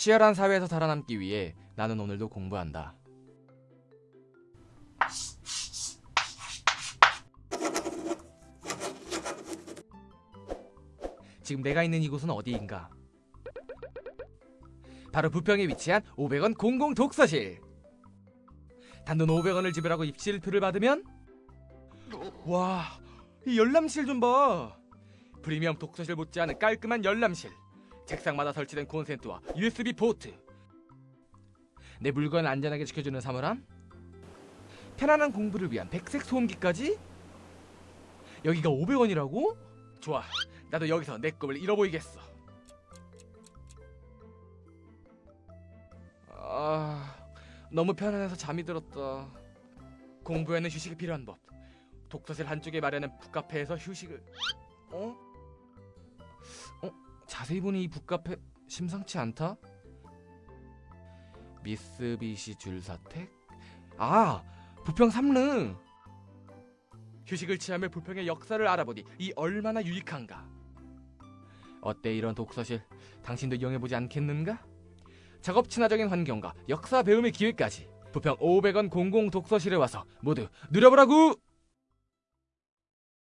치열한 사회에서 살아남기 위해 나는 오늘도 공부한다. 지금 내가 있는 이곳은 어디인가? 바로 부평에 위치한 500원 공공 독서실. 단돈 500원을 지불하고 입실표를 받으면 와, 이 열람실 좀 봐. 프리미엄 독서실 못지않은 깔끔한 열람실. 책상마다 설치된 콘센트와 USB 포트. 내 물건을 안전하게 지켜주는 사물함. 편안한 공부를 위한 백색 소음기까지. 여기가 500원이라고? 좋아. 나도 여기서 내 꿈을 이뤄보이겠어. 아, 너무 편안해서 잠이 들었다. 공부에는 휴식이 필요한 법. 독서실 한쪽에 마련한 북카페에서 휴식을. 어? 어? 자세히 보니 이 북카페 심상치 않다. 미쓰비시 줄사택? 아, 부평 삼릉. 휴식을 취하며 부평의 역사를 알아보니 이 얼마나 유익한가. 어때 이런 독서실? 당신도 이용해보지 않겠는가? 작업 친화적인 환경과 역사 배움의 기회까지 부평 500원 공공 독서실에 와서 모두 누려보라고!